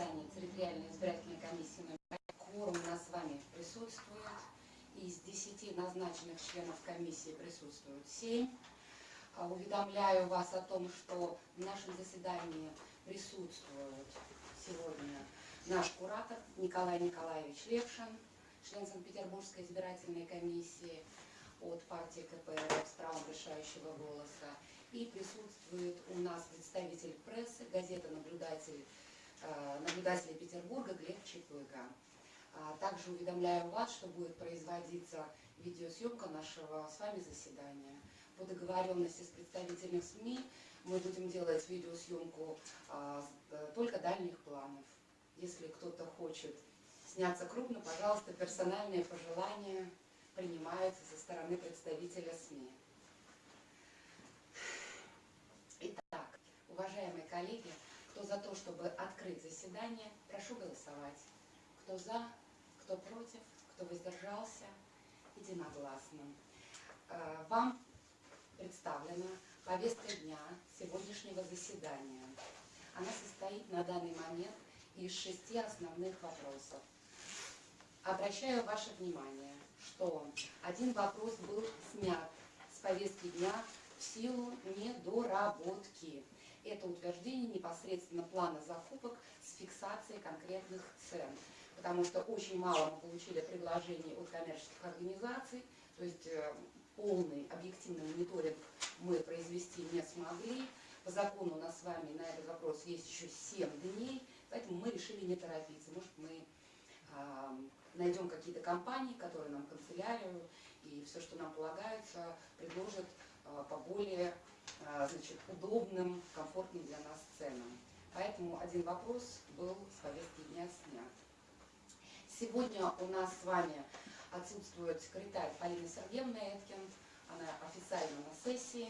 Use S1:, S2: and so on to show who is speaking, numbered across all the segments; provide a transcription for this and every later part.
S1: заседании территориальной избирательной комиссии номер Кворум у нас с вами присутствует. Из 10 назначенных членов комиссии присутствуют 7. А, уведомляю вас о том, что в нашем заседании присутствует сегодня наш куратор Николай Николаевич Левшин, член Санкт-Петербургской избирательной комиссии от партии КПРФ с правом решающего голоса. И присутствует у нас представитель прессы, газета «Наблюдатель», наблюдателя Петербурга Глеб Чепыга. А также уведомляю вас, что будет производиться видеосъемка нашего с вами заседания. По договоренности с представителями СМИ мы будем делать видеосъемку а, э, только дальних планов. Если кто-то хочет сняться крупно, пожалуйста, персональные пожелания принимаются со стороны представителя СМИ. Итак, уважаемые коллеги, кто за то, чтобы открыть заседание, прошу голосовать. Кто за, кто против, кто воздержался, единогласно. Э, вам представлена повестка дня сегодняшнего заседания. Она состоит на данный момент из шести основных вопросов. Обращаю ваше внимание, что один вопрос был снят с повестки дня в силу недоработки. Это утверждение непосредственно плана закупок с фиксацией конкретных цен. Потому что очень мало мы получили предложений от коммерческих организаций, то есть э, полный объективный мониторинг мы произвести не смогли. По закону у нас с вами на этот вопрос есть еще 7 дней, поэтому мы решили не торопиться. Может, мы найдем какие-то компании, которые нам канцелярию и все, что нам полагается, предложат э, по более значит, удобным, комфортным для нас ценам. Поэтому один вопрос был с повестки дня снят. Сегодня у нас с вами отсутствует секретарь Полина Сергеевна Эткин. Она официально на сессии.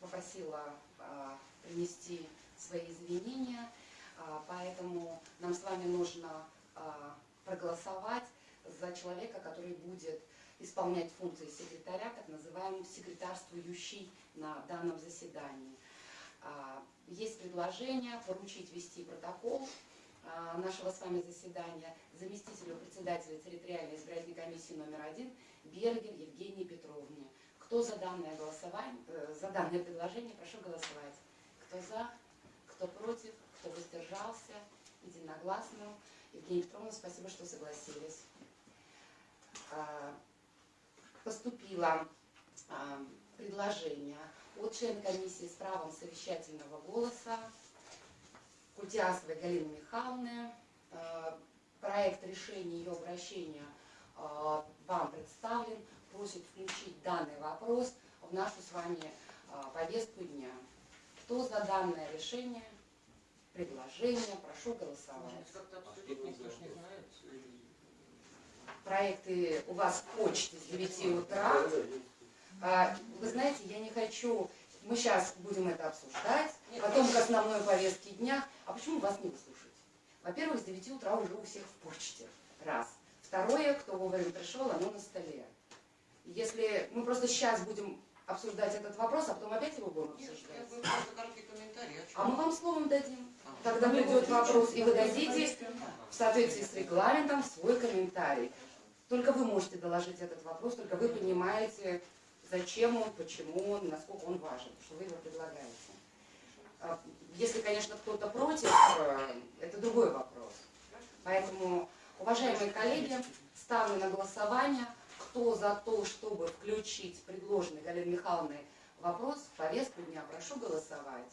S1: Попросила а, принести свои извинения. А, поэтому нам с вами нужно а, проголосовать за человека, который будет исполнять функции секретаря, так называемый секретарствующий на данном заседании. А, есть предложение поручить вести протокол а, нашего с вами заседания заместителю председателя территориальной избирательной комиссии номер один Бергер Евгении Петровне. Кто за данное голосование, э, за данное предложение, прошу голосовать. Кто за, кто против, кто воздержался, единогласно. Евгения Петровна, спасибо, что согласились. А, а, предложение от члена комиссии с правом совещательного голоса Культиасовой Галины Михайловны. А, проект решения ее обращения вам представлен. Просит включить данный вопрос в нашу с вами повестку дня. Кто за данное решение? предложения. Прошу голосовать. Проекты у вас в почте с 9 утра. А, вы знаете, я не хочу... Мы сейчас будем это обсуждать, потом к основной повестке дня. А почему вас не выслушать? Во-первых, с 9 утра уже у всех в почте. Раз. Второе, кто вовремя пришел, оно на столе. Если мы просто сейчас будем обсуждать этот вопрос, а потом опять его будем обсуждать. А мы вам словом дадим. Когда придет вопрос, и вы дадите в соответствии с регламентом свой комментарий. Только вы можете доложить этот вопрос, только вы понимаете, зачем он, почему он, насколько он важен, что вы его предлагаете. А, если, конечно, кто-то против, э, это другой вопрос. Поэтому, уважаемые коллеги, ставлю на голосование, кто за то, чтобы включить предложенный Галиной Михайловной вопрос в повестку дня, прошу голосовать.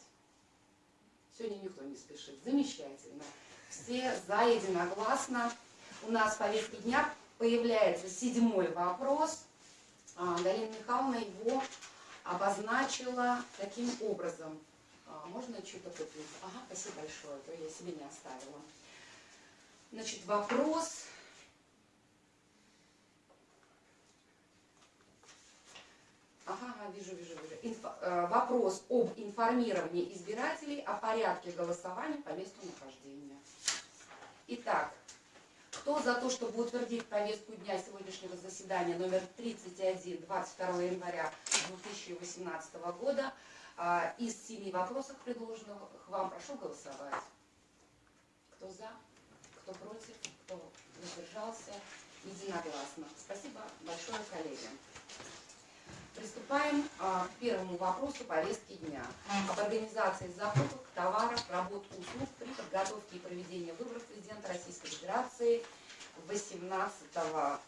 S1: Сегодня никто не спешит. Замечательно. Все за единогласно. У нас в повестке дня появляется седьмой вопрос. А, Галина Михайловна его обозначила таким образом. А, можно что-то купить? Ага, спасибо большое, а то я себе не оставила. Значит, вопрос Ага, вижу, вижу, вижу. Инфо, э, вопрос об информировании избирателей о порядке голосования по месту нахождения. Итак, кто за то, чтобы утвердить повестку дня сегодняшнего заседания номер 31, 22 января 2018 года, э, из семи вопросов, предложенных вам, прошу голосовать. Кто за, кто против, кто воздержался, единогласно. Спасибо большое, коллеги. Приступаем а, к первому вопросу повестки дня об организации закупок товаров, работ, услуг при подготовке и проведении выборов президента Российской Федерации 18 а,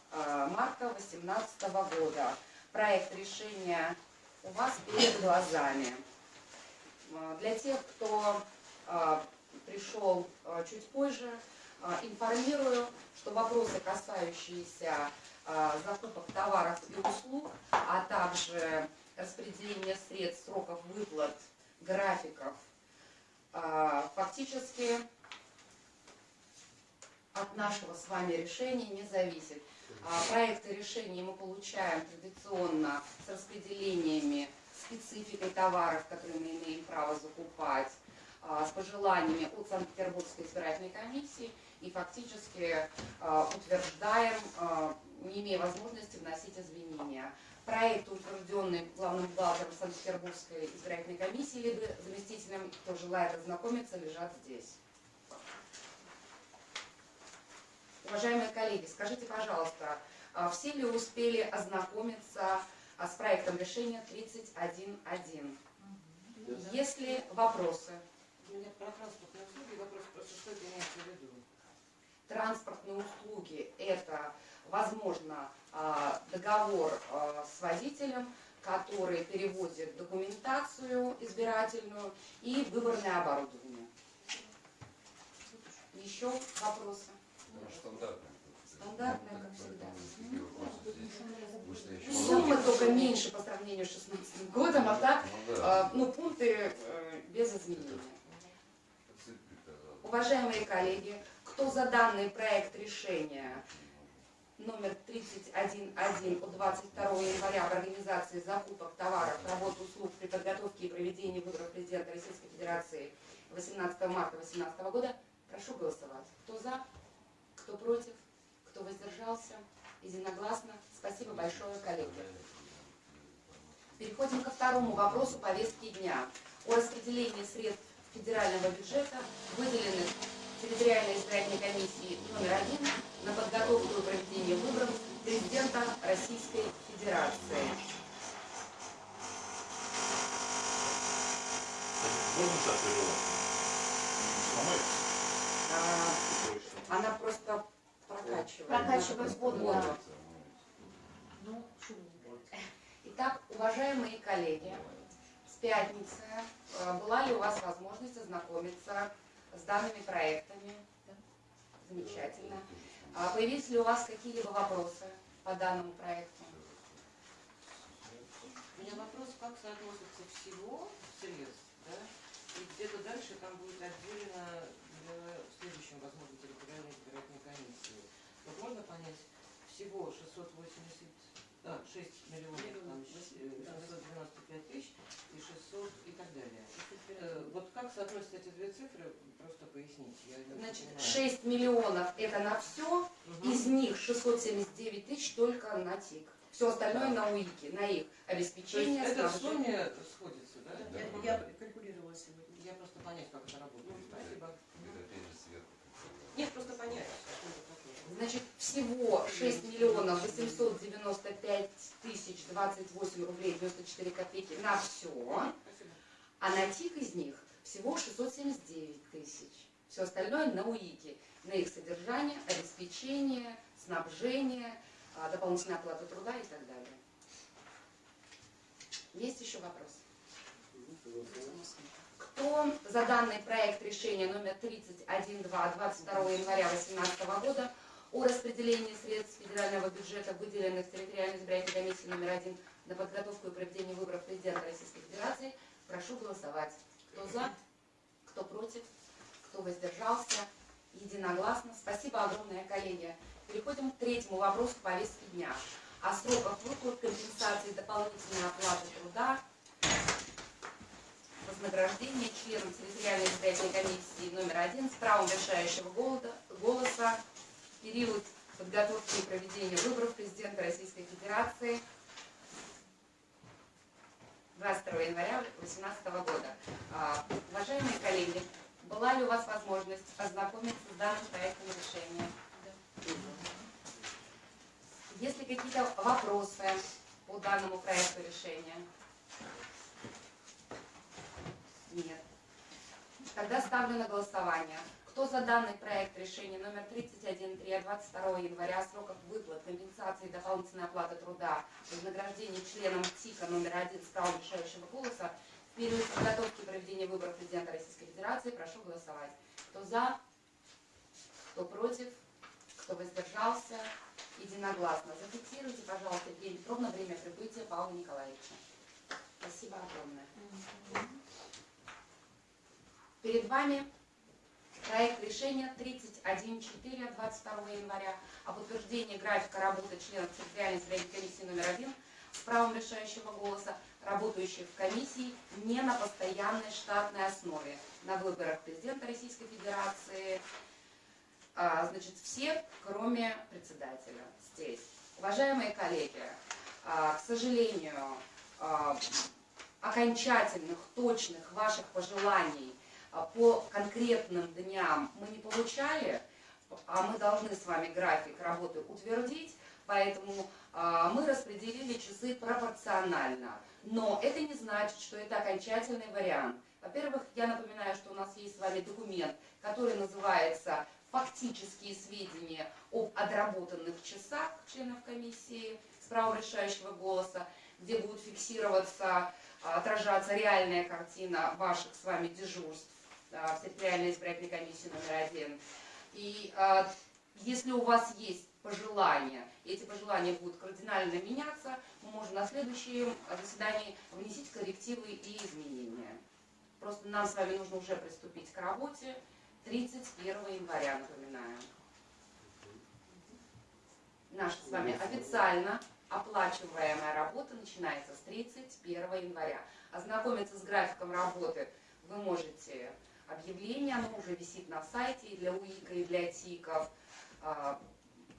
S1: марта 2018 года. Проект решения у вас перед глазами. А, для тех, кто а, пришел чуть позже, информирую, что вопросы, касающиеся закупок товаров и услуг, а также распределения средств, сроков выплат, графиков, фактически от нашего с вами решения не зависит. Проекты решений мы получаем традиционно с распределениями спецификой товаров, которые мы имеем право закупать, а, с пожеланиями от Санкт-Петербургской избирательной комиссии и фактически а, утверждаем, а, не имея возможности вносить изменения. Проект, утвержденный главным бухгалтером Санкт-Петербургской избирательной комиссии, либо заместителем, кто желает ознакомиться, лежат здесь. Уважаемые коллеги, скажите, пожалуйста, все ли успели ознакомиться а с проектом решения 31.1. Есть ли вопросы?
S2: У меня про транспортные услуги вопрос просто, что это имеется в виду?
S1: Транспортные услуги – это, возможно, а, договор а, с водителем, который перевозит документацию избирательную и выборное оборудование. Еще вопросы?
S3: Стандартная.
S1: Стандартная, как всегда. Сумма только меньше по сравнению с 2016 годом, а так,
S3: ну, да.
S1: ну, пункты э, без изменений. Уважаемые коллеги, кто за данный проект решения номер 31.1 от 22 января в организации закупок товаров, работ, услуг при подготовке и проведении выборов президента Российской Федерации 18 марта 2018 года, прошу голосовать. Кто за, кто против, кто воздержался, единогласно. Спасибо большое, коллеги. Переходим ко второму вопросу повестки дня. О распределении средств федерального бюджета, выделенных территориальной избирательной комиссии номер один на подготовку и проведение выборов президента Российской Федерации. А, она просто прокачивает.
S4: Прокачивает воду, да.
S1: Ну, Итак, уважаемые коллеги, с пятницы э, была ли у вас возможность ознакомиться с данными проектами? Замечательно. А появились ли у вас какие-либо вопросы по данному проекту?
S2: У меня вопрос, как соотносится всего средств, да? И где-то дальше там будет отделено для следующем, возможно, территориальной избирательной комиссии. Вот можно понять, всего 680 а, 6 миллионов, там, 695 тысяч и 600 и так далее. Э, вот как соотносятся эти две цифры, просто поясните. Я
S1: Значит, 6 миллионов это на все, угу. из них 679 тысяч только на ТИК. Все остальное да. на УИКе, на их обеспечение.
S2: То есть это в сумме сходится, да?
S4: да я, я калькулировала сегодня.
S2: Я просто понять, как это работает. Спасибо.
S3: Это опять же сверху.
S2: Нет, просто понять.
S1: Значит, всего 6 миллионов 895 тысяч 28 рублей 94 копейки на все, а на ТИК из них всего 679 тысяч. Все остальное на УИКе, на их содержание, обеспечение, снабжение, а, дополнительная оплата труда и так далее. Есть еще вопрос? Кто за данный проект решения номер 31.2 22 января 2018 года о распределении средств федерального бюджета, выделенных территориальной избирательной комиссии номер один на подготовку и проведение выборов президента Российской Федерации, прошу голосовать. Кто за, кто против, кто воздержался, единогласно. Спасибо огромное, коллеги. Переходим к третьему вопросу повестки дня. О сроках выплат компенсации дополнительной оплаты труда вознаграждения членам территориальной избирательной комиссии номер один с правом решающего голоса период подготовки и проведения выборов президента Российской Федерации 22 января 2018 года. А, уважаемые коллеги, Была ли у вас возможность ознакомиться с данным проектом решения? Есть ли какие-то вопросы по данному проекту решения? Нет. Тогда ставлю на голосование. Кто за данный проект решения номер 31.3 от 22 января о сроках выплат, компенсации и дополнительной оплаты труда, вознаграждения членам ТИКа номер один с правом решающего голоса в период подготовки проведения выборов президента Российской Федерации, прошу голосовать. Кто за, кто против, кто воздержался, единогласно. Зафиксируйте, пожалуйста, Евгения Петровна, время прибытия Павла Николаевича. Спасибо огромное. Перед вами проект решения 31.4 от 22 января об утверждении графика работы членов территориальной избирательной комиссии номер один с правом решающего голоса, работающих в комиссии не на постоянной штатной основе на выборах президента Российской Федерации, а, значит, все, кроме председателя здесь. Уважаемые коллеги, а, к сожалению, а, окончательных, точных ваших пожеланий по конкретным дням мы не получали, а мы должны с вами график работы утвердить, поэтому а, мы распределили часы пропорционально. Но это не значит, что это окончательный вариант. Во-первых, я напоминаю, что у нас есть с вами документ, который называется «Фактические сведения об отработанных часах членов комиссии с правом решающего голоса», где будет фиксироваться, а, отражаться реальная картина ваших с вами дежурств а, в территориальной избирательной комиссии номер один. И а, если у вас есть пожелания, эти пожелания будут кардинально меняться, мы можем на следующем заседании внести коррективы и изменения. Просто нам с вами нужно уже приступить к работе 31 января, напоминаю. Наша с вами официально оплачиваемая работа начинается с 31 января. Ознакомиться с графиком работы вы можете объявление, оно уже висит на сайте и для УИКа, и для ТИКов. А,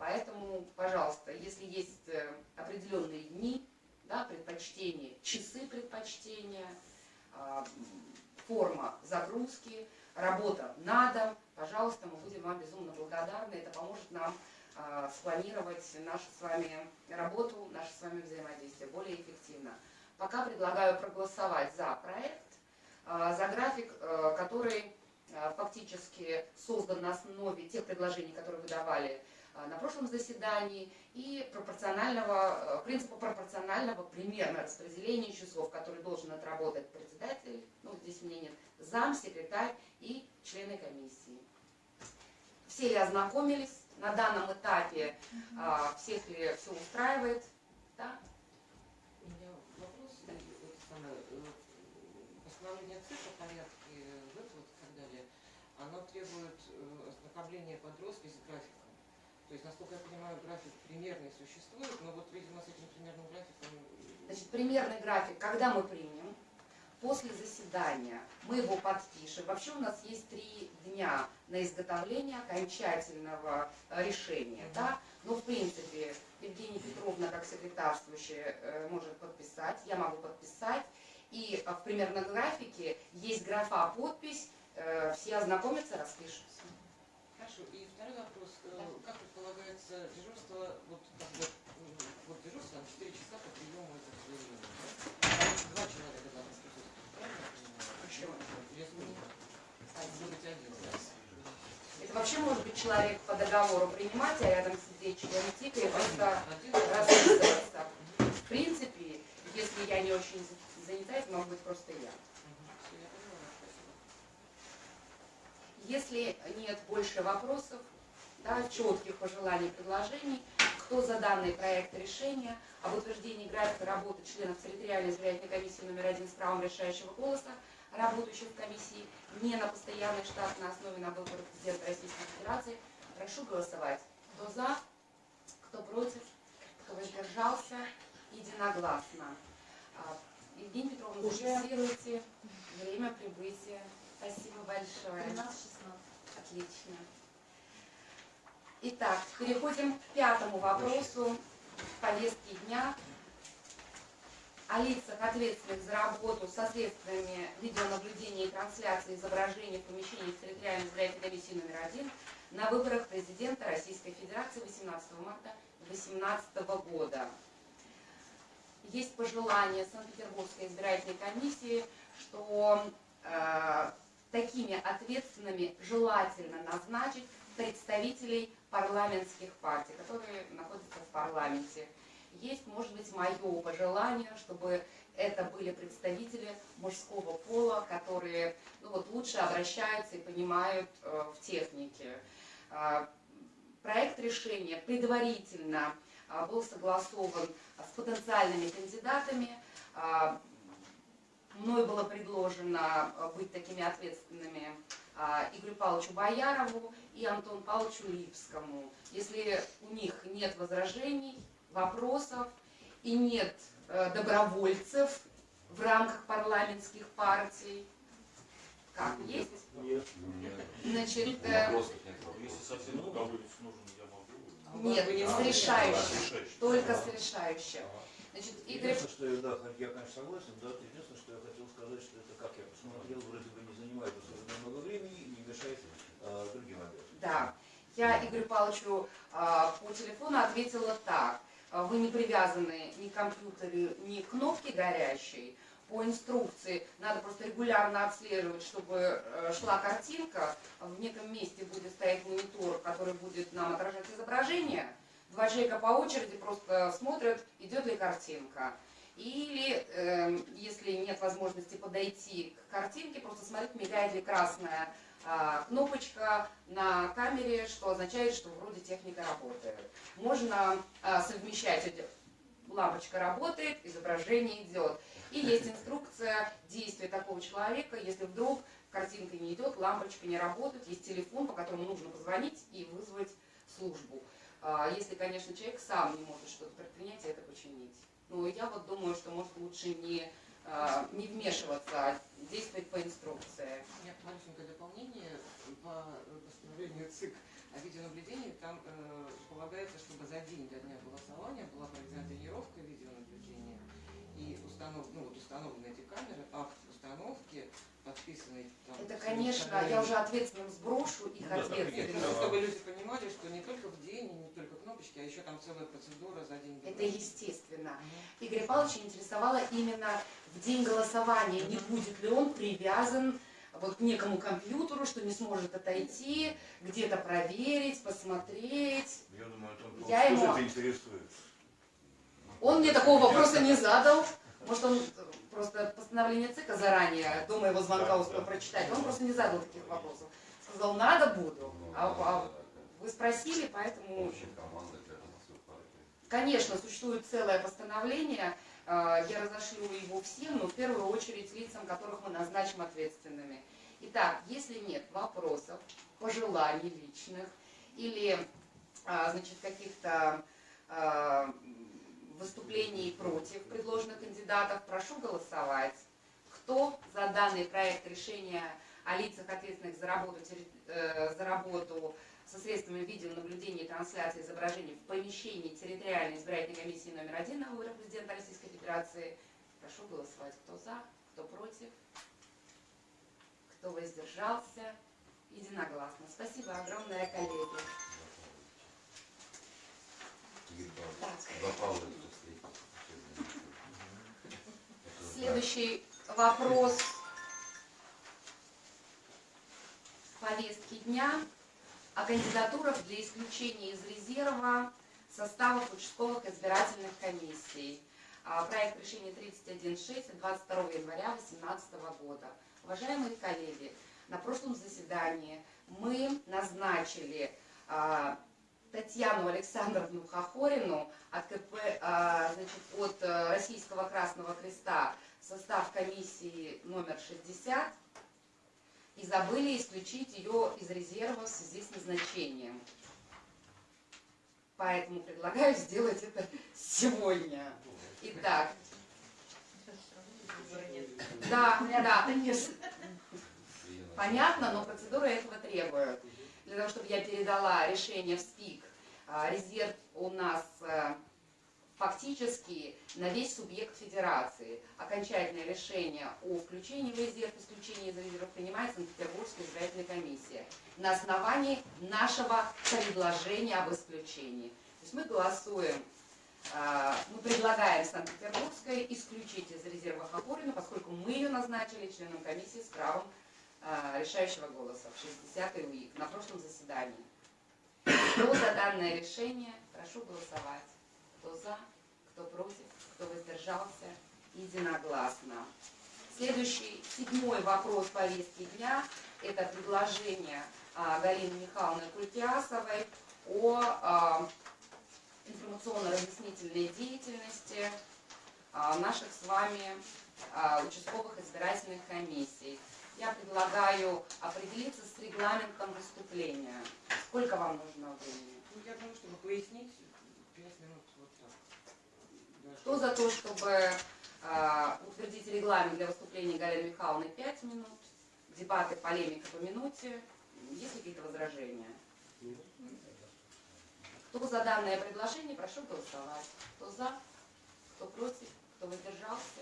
S1: Поэтому, пожалуйста, если есть э, определенные дни, да, предпочтения, часы предпочтения, а, форма загрузки, работа на дом, пожалуйста, мы будем вам безумно благодарны. Это поможет нам а, спланировать нашу с вами работу, наше с вами взаимодействие более эффективно. Пока предлагаю проголосовать за проект, за график, э, который а, фактически создан на основе тех предложений, которые вы давали а, на прошлом заседании, и пропорционального, э, принципа пропорционального примерно распределения часов, который должен отработать председатель, ну здесь меня нет, зам, секретарь и члены комиссии. Все ли ознакомились? На данном этапе а, всех ли все устраивает? Да?
S2: У меня вопрос, э, вот самое, э, постановление ЦИК о порядке выплат и так далее, оно требует э, ознакомления подростка с графиком. То есть, насколько я понимаю, график примерный существует, но вот, видимо, с этим примерным графиком...
S1: Значит, примерный график, когда мы примем, после заседания мы его подпишем. Вообще у нас есть три дня на изготовление окончательного э, решения. Да? Но, в принципе, Евгения Петровна, как секретарствующая, э, может подписать, я могу подписать. И в примерном графике есть графа «Подпись», э, все ознакомятся, распишутся.
S2: Хорошо, и второй вопрос. Э,
S1: Да.
S2: Как предполагается дежурство, вот, м, вот дежурство на 4 часа по приему этих заявлений, да? Два человека должны присутствовать, правильно?
S1: Почему?
S2: Может быть, один, да?
S1: Это вообще может быть человек по договору принимать, а рядом сидеть член ТИКа и просто расписываться. В принципе, если я не очень занята, это может быть просто я. Если нет больше вопросов, да, четких пожеланий, предложений, кто за данный проект решения об утверждении графика работы членов территориальной избирательной комиссии номер один с правом решающего голоса, работающих в комиссии не на постоянной штатной основе на выборах президента Российской Федерации, прошу голосовать. Кто за, кто против, кто воздержался, единогласно. Евгения Петровна,
S4: Уже.
S1: зафиксируйте время прибытия. Спасибо большое.
S4: 13-16.
S1: Отлично. Итак, переходим к пятому вопросу повестки дня о лицах, ответственных за работу со средствами видеонаблюдения и трансляции изображений в помещении территориальной избирательной комиссии номер один на выборах президента Российской Федерации 18 марта 2018 года. Есть пожелание Санкт-Петербургской избирательной комиссии, что э, такими ответственными желательно назначить представителей парламентских партий, которые находятся в парламенте. Есть, может быть, мое пожелание, чтобы это были представители мужского пола, которые ну, вот, лучше обращаются и понимают э, в технике. Э, проект решения предварительно э, был согласован с потенциальными кандидатами. Э, мной было предложено э, быть такими ответственными а, Игорю Павловичу Боярову и Антону Павловичу Липскому. Если у них нет возражений, вопросов и нет э, добровольцев в рамках парламентских партий, как есть?
S5: Нет.
S3: Нет.
S1: Значит, э,
S3: Вопросов нет.
S5: Если совсем.
S2: А у
S1: Нет, с решающим. Только с решающим. Значит, Игорь,
S6: Единственное, что я, да, я, конечно, согласен, да, единственное, что я хотел сказать, что это, как я посмотрел, вроде бы не занимает особенно много времени и не мешает э, другим обязанностям.
S1: Да, я Игорю Павловичу а, по телефону ответила так. А, Вы не привязаны ни к компьютеру, ни к кнопке горящей. По инструкции надо просто регулярно отслеживать, чтобы э, шла картинка. В неком месте будет стоять монитор, который будет нам отражать изображение. Два человека по очереди просто смотрят, идет ли картинка. Или, эм, если нет возможности подойти к картинке, просто смотреть, мигает ли красная а, кнопочка на камере, что означает, что вроде техника работает. Можно а, совмещать лампочка работает, изображение идет. И есть инструкция действия такого человека, если вдруг картинка не идет, лампочка не работает, есть телефон, по которому нужно позвонить и вызвать службу. А, Если, конечно, человек сам не может что-то предпринять и это починить. Но я вот думаю, что может лучше не, а, не вмешиваться, а действовать по инструкции.
S2: У маленькое дополнение по постановлению ЦИК о видеонаблюдении. Там э, полагается, чтобы за день до дня голосования была проведена тренировка видеонаблюдения и установ, ну, вот установлены эти камеры, акт установки, подписанный там.
S1: Это, конечно, я уже ответственным сброшу их
S5: Ну да,
S1: ответственность.
S2: просто чтобы люди понимали, что не только в день, не только кнопочки, а еще там целая процедура за день.
S1: Это естественно.
S2: Мгм.
S1: Игоря Павловича интересовало именно в день голосования, не будет ли он привязан вот к некому компьютеру, что не сможет отойти, где-то проверить, посмотреть.
S6: Я думаю, он
S1: Я ему-
S6: это интересует.
S1: Он мне такого вопроса не задал. Может, он просто постановление ЦИКа заранее, до моего звонка успел прочитать. Он просто не задал таких вопросов. Сказал, надо буду. А, а вы спросили, поэтому... Конечно, существует целое постановление, э, я разошлю его всем, но в первую очередь лицам, которых мы назначим ответственными. Итак, если нет вопросов, пожеланий личных или а, значит, каких-то выступлений против предложенных кандидатов, прошу голосовать. Кто за данный проект решения о лицах, ответственных за работу, э, за работу со средствами видеонаблюдения и трансляции изображений в помещении территориальной избирательной комиссии номер один на выборах президента Российской Федерации. Прошу голосовать. Кто за, кто против, кто воздержался. Единогласно. Спасибо огромное, коллеги.
S3: Игорь Павлович,
S1: Так.
S3: За Павловича встретимся. Это
S1: Следующий вопрос повестки дня о кандидатурах для исключения из резерва составов участковых избирательных комиссий. А, Проект решения 31.6 от 22 января 2018 года. Уважаемые коллеги, на прошлом заседании мы назначили а, Татьяну Александровну Хохорину от КП, а, значит, от э, Российского Красного Креста состав комиссии номер 60 и забыли исключить ее из резерва в связи с назначением. Поэтому предлагаю сделать это сегодня. Итак, да, да, Понятно, но процедура этого требует. Для того, чтобы я передала решение в СПИК, а, резерв у нас э, фактически на весь субъект федерации. Окончательное решение о включении в резерв, исключении из резерва принимает Санкт-Петербургская избирательная комиссия на основании нашего предложения об исключении. То есть мы голосуем, а, мы предлагаем Санкт-Петербургской исключить из резерва Хапурину, поскольку мы ее назначили членом комиссии с правом а, решающего голоса в 60-й УИК на прошлом заседании. Кто за данное решение, прошу голосовать. Кто за, кто против, кто воздержался, единогласно. Следующий, седьмой вопрос повестки дня – это предложение а, Галины Михайловны Культиасовой о а, информационно-разъяснительной деятельности а, наших с вами а, участковых избирательных комиссий. Я предлагаю определиться с регламентом выступления. Сколько вам нужно времени?
S2: Ну, я думаю, чтобы пояснить, пять минут вот так. Да,
S1: Кто за то, чтобы а, утвердить регламент для выступления Галины Михайловны 5 минут, дебаты, полемика по минуте? Есть какие-то возражения? Кто за данное предложение, прошу голосовать. Кто за, кто против, кто воздержался,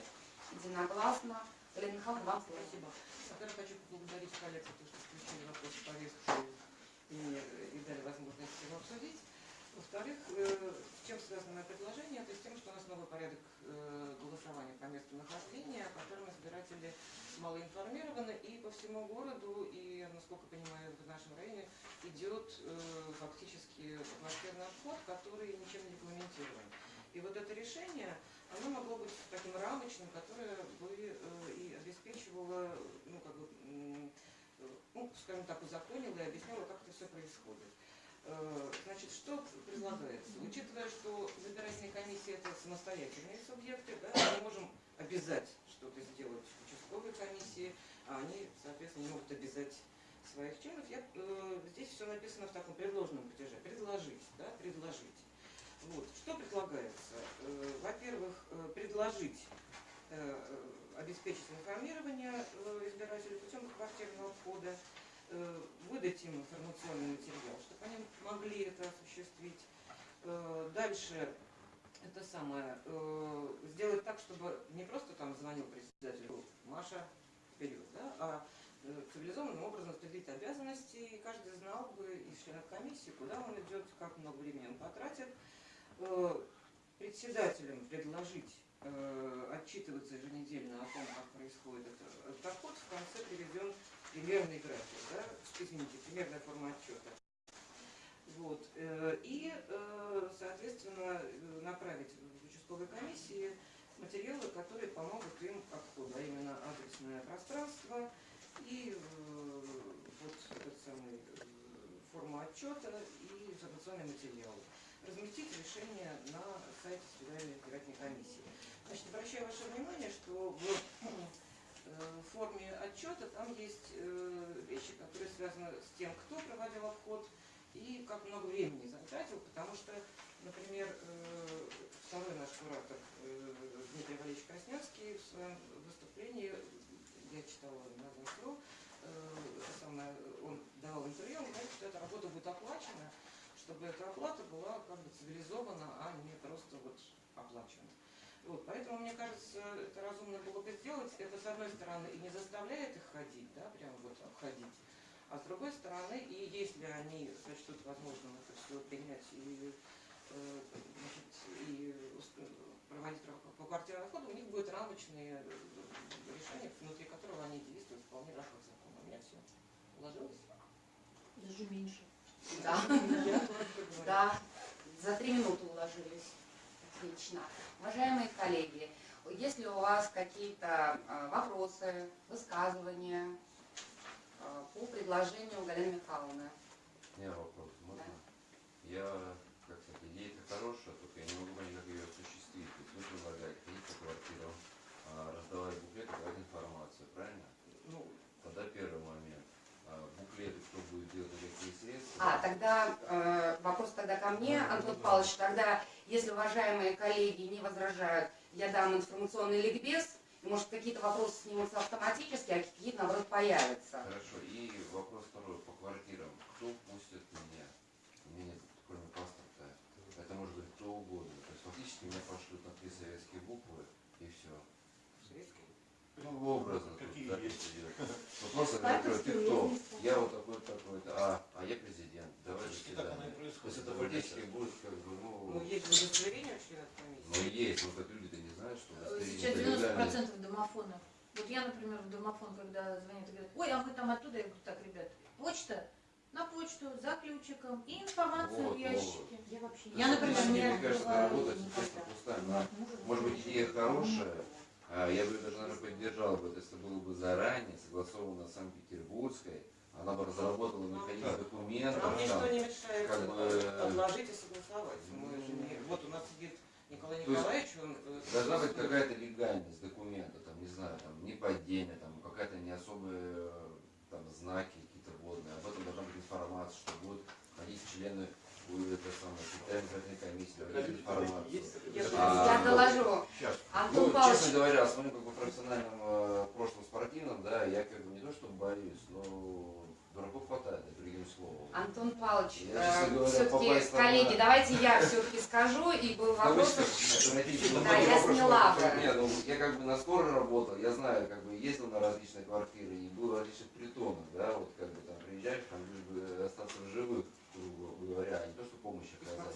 S1: единогласно. Галина Михайловна, вам слово.
S2: Спасибо. Во-первых, хочу поблагодарить коллег за то, что включили вопрос в повестку и, и дали возможность его обсудить. Во-вторых, э, с чем связано мое предложение? Это с тем, что у нас новый порядок э, голосования по месту нахождения, о котором избиратели мало информированы, и по всему городу, и, насколько понимаю, в нашем районе идет э, фактически атмосферный обход, который ничем не регламентирован. И вот это решение, оно могло быть таким рамочным, которое бы и обеспечивало, ну, как бы, ну, скажем так, узаконило и объясняло, как это все происходит. Э, Значит, что предлагается? Учитывая, что избирательные комиссии это самостоятельные субъекты, да, мы можем обязать что-то сделать участковой комиссии, а они, соответственно, не могут обязать своих членов. Я, э, здесь все написано в таком предложенном падеже. Предложить, да, предложить. Вот. Что предлагается? Э, Во-первых, э, предложить э, э, обеспечить информирование э, избирателей путем квартирного входа, выдать им информационный материал, чтобы они могли это осуществить. Э, Дальше это самое, э, сделать так, чтобы не просто там звонил председателю Маша вперед, да, а э, цивилизованным образом распределить обязанности, и каждый знал бы из членов комиссии, куда он идет, как много времени он потратит. Э, Председателям предложить э, отчитываться еженедельно о том, как происходит это- этот обход, в конце приведен примерный график, да, извините, примерная форма отчета. Вот. э, И, э, соответственно, э, направить в участковой комиссии материалы, которые помогут им обходу, а именно адресное пространство и вот этот самый форма отчета и информационный материал. Разместить решение на сайте Федеральной избирательной комиссии. Значит, обращаю ваше внимание, что в э, форме отчета там есть э, вещи, которые связаны с тем, кто проводил обход и как много времени затратил, потому что, например, э, второй наш куратор э, Дмитрий Валерьевич Краснянский в своем выступлении, я читала на это самое, он давал интервью, он говорит, что эта работа будет оплачена, чтобы эта оплата была как бы цивилизована, а не просто вот оплачена. Вот, поэтому, мне кажется, это разумно было бы сделать. Это, с одной стороны, и не заставляет их ходить, да, прям вот обходить. А с другой стороны, и если они сочтут возможным это все принять и, э, значит, и проводить по квартирному входу, у них будет рамочные э, решения, внутри которого они действуют вполне рамках закона. У меня все уложилось?
S4: Даже меньше.
S1: Да. Да, за три минуты уложились. Отлично. Уважаемые коллеги, если у вас какие-то а, вопросы, высказывания а, по предложению Галины Михайловны?
S3: У меня вопрос, можно? Я, как сказать, идея-то хорошая, только я не могу понять, как ее осуществить. То есть вы предлагаете ходить по квартирам, раздавать буклеты, давать информацию, правильно?
S2: Ну,
S3: Тогда первый момент. А, Буклеты кто будет делать, какие средства?
S1: А, тогда э, вопрос тогда ко мне, Антон Павлович. Тогда, если уважаемые коллеги не возражают, я дам информационный ликбез. Может, какие-то вопросы снимутся автоматически, а какие-то, наоборот, появятся.
S3: Хорошо. И вопрос второй по квартирам. Кто пустит меня? У меня нет кроме паспорта. Это может быть кто угодно. То есть фактически меня пошлют на три советские буквы и все. Советские? Ну, образно.
S5: Какие
S3: тут,
S5: есть?
S3: Да, просто, я ты кто? Я вот такой-то, такой-то. А, а я президент. Давай до
S6: Почти так оно и
S3: свидания. То
S6: происходит.
S3: есть это фактически будет как бы,
S2: Ну,
S3: ну,
S2: есть удостоверение у членов
S3: ну
S2: комиссии.
S3: есть, но как люди-то не знают, что удостоверение
S4: Сейчас
S3: это легально.
S4: 90% домофонов. Вот я, например, в домофон, когда звонят и говорят, ой, а вы там оттуда, я говорю, так, ребят, почта, на почту, за ключиком и информацию
S3: Вот,
S4: в ящике.
S7: Я вообще
S4: Я, например,
S3: Мне
S4: не
S3: кажется,
S7: открываю
S3: работа честно пустая. но, Может быть, идея хорошая, а, я бы ее даже, наверное, поддержал бы, если было бы заранее согласовано с Санкт-Петербургской, она бы разработала механизм документов,
S2: Нам ничто не мешает
S3: как бы-
S2: отложить и согласовать. Мы же не... Вот у нас сидит Николай Николаевич, он... э,
S3: Должна быть какая-то легальность документа, там, не знаю, там, не падение, там, какая-то не особые э, там, знаки какие-то водные. Об этом должна быть информация, что будут ходить члены э, это самое, избирательной комиссии.
S2: Я
S3: А,
S1: Я доложу.
S6: Сейчас.
S1: Антон
S3: Ну,
S1: Павлович,
S3: честно говоря, с моим как бы профессиональным э, прошлым спортивным, да, я как бы не то что боюсь, но дураков хватает, это другим словом.
S1: Антон Павлович,
S3: говоря,
S1: все-таки,
S3: попасть на-
S1: коллеги, давайте я все-таки скажу, и был вопрос, Да, я сняла бы.
S3: Нет, ну, я как бы на скорой работал, я знаю, как бы ездил на различные квартиры и был в различных притонах, да, вот как бы там приезжаешь, там лишь бы остаться в живых, грубо говоря, а не то, что помощь оказать.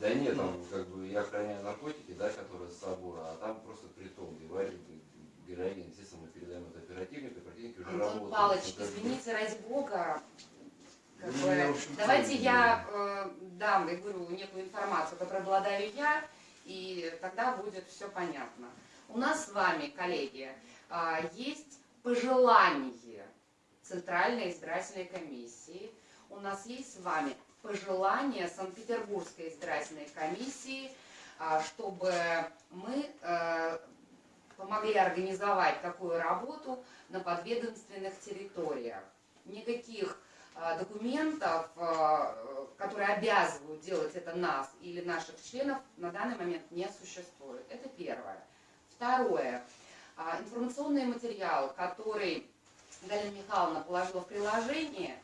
S3: Да нет, там как бы я охраняю наркотики, да, которые с собой, а там просто притон, и варит героин, естественно, мы передаем это оперативнику, оперативники уже как бы-
S1: извините, ради бога, как
S3: Ну,
S1: бы, давайте я э, дам, я говорю, некую информацию, которой обладаю я, и тогда будет все понятно. У нас с вами, коллеги, а, есть пожелание Центральной избирательной комиссии, у нас есть с вами пожелание Санкт-Петербургской избирательной комиссии, а, чтобы мы э, помогли организовать такую работу на подведомственных территориях. Никаких а, документов, а, которые обязывают делать это нас или наших членов, на данный момент не существует. Это первое. Второе. А, Информационный материал, который Галина Михайловна положила в приложение,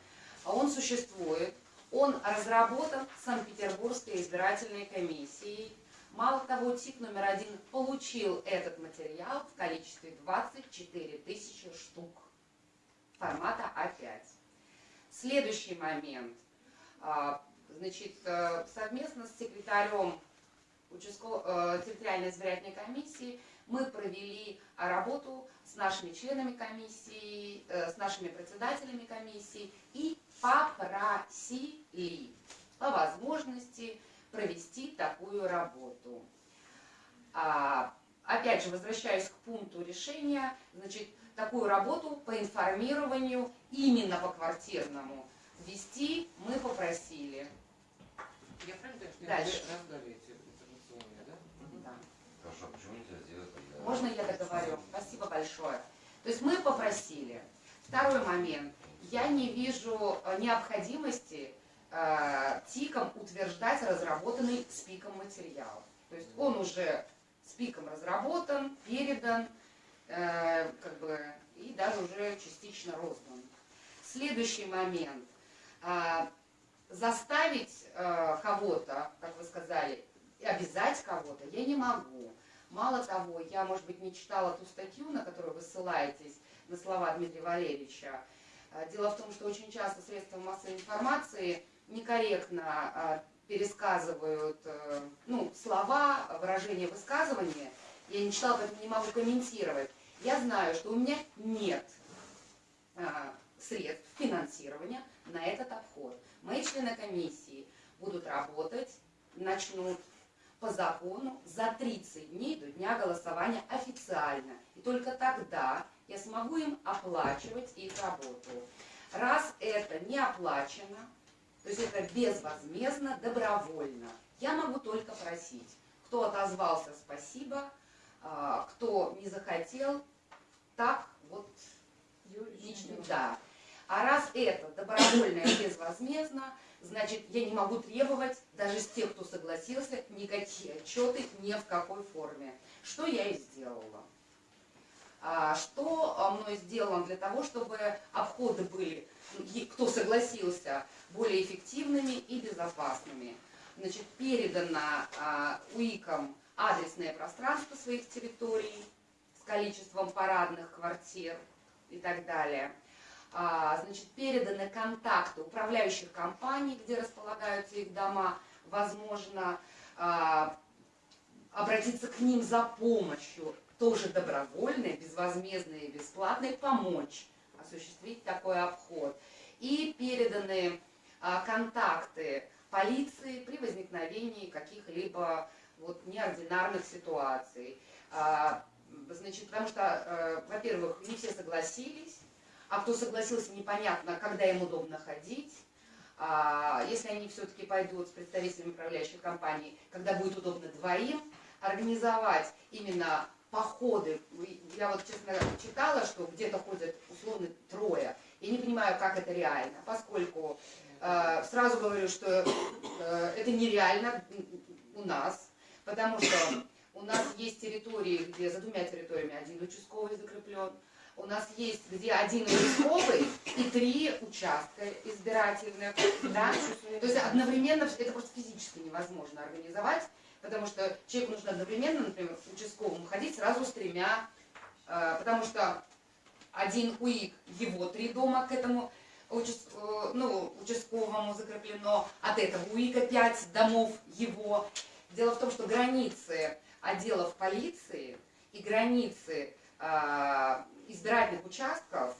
S1: он существует. Он разработан Санкт-Петербургской избирательной комиссией. Мало того, ТИК номер один получил этот материал в количестве 24 тысячи штук формата А5. Следующий момент. А, Значит, э, совместно с секретарем участковой, э, территориальной избирательной комиссии мы провели работу с нашими членами комиссии, э, с нашими председателями комиссии и попросили по возможности провести такую работу. А, опять же, возвращаюсь к пункту решения, значит, такую работу по информированию именно по квартирному вести мы попросили.
S2: Я правильно
S1: Дальше.
S2: они раздали эти информационные, да?
S1: Да.
S3: Хорошо, почему нельзя сделать?
S1: Можно я договорю? Спасибо большое. То есть мы попросили. Второй момент. Я не вижу э, необходимости ТИКом утверждать разработанный СПИКом материал. То есть он уже СПИКом разработан, передан, э, как бы, и даже уже частично роздан. Следующий момент. А, заставить э, кого-то, как вы сказали, обязать кого-то я не могу. Мало того, я, может быть, не читала ту статью, на которую вы ссылаетесь, на слова Дмитрия Валерьевича. Дело в том, что очень часто средства массовой информации некорректно а, пересказывают э, ну, слова, выражения высказывания. Я не читала, поэтому не могу комментировать. Я знаю, что у меня нет а, средств финансирования на этот обход. Мои члены комиссии будут работать, начнут по закону за 30 дней до дня голосования официально. И только тогда я смогу им оплачивать их работу. Раз это не оплачено, то есть это безвозмездно, добровольно, я могу только просить. Кто отозвался, спасибо. А, Кто не захотел, так вот Лично, да. А раз это добровольно и безвозмездно, значит, я не могу требовать даже с тех, кто согласился, никакие отчеты ни в какой форме. Что я и сделала. А, что а, мной сделано для того, чтобы обходы были, кто согласился, более эффективными и безопасными. Значит, передано а, УИКам адресное пространство своих территорий, с количеством парадных квартир и так далее. Значит, переданы контакты управляющих компаний, где располагаются их дома. Возможно, обратиться к ним за помощью, тоже добровольной, безвозмездной и бесплатной, помочь осуществить такой обход. И переданы а, контакты полиции при возникновении каких-либо вот, неординарных ситуаций. А, Значит, потому что, э, во-первых, не все согласились, а кто согласился, непонятно, когда им удобно ходить. А, Если они все-таки пойдут с представителями управляющих компаний, когда будет удобно двоим, организовать именно походы. Я вот, честно, читала, что где-то ходят условно трое. Я не понимаю, как это реально, поскольку э, сразу говорю, что э, это нереально у нас, потому что у нас есть территории, где за двумя территориями один участковый закреплен, у нас есть где один участковый и три участка избирательных, да? То есть одновременно это просто физически невозможно организовать, потому что человеку нужно одновременно, например, участковому ходить сразу с тремя, э, потому что один УИК, его три дома к этому э, ну, участковому закреплено, от этого УИКа пять домов его. Дело в том, что границы отделов полиции и границы э, избирательных участков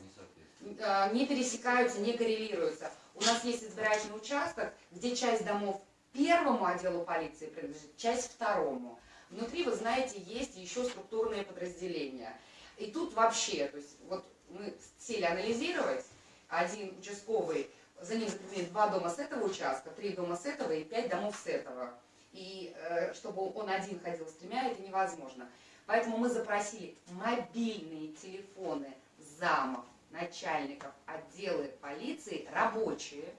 S3: не
S1: пересекаются, не коррелируются. У нас есть избирательный участок, где часть домов первому отделу полиции принадлежит, часть второму. Внутри, вы знаете, есть еще структурные подразделения. И тут вообще, то есть вот мы сели анализировать, один участковый, за ним закреплены два дома с этого участка, три дома с этого и пять домов с этого. И э, чтобы он один ходил с тремя, это невозможно. Поэтому мы запросили мобильные телефоны замов, начальников отделы полиции, рабочие,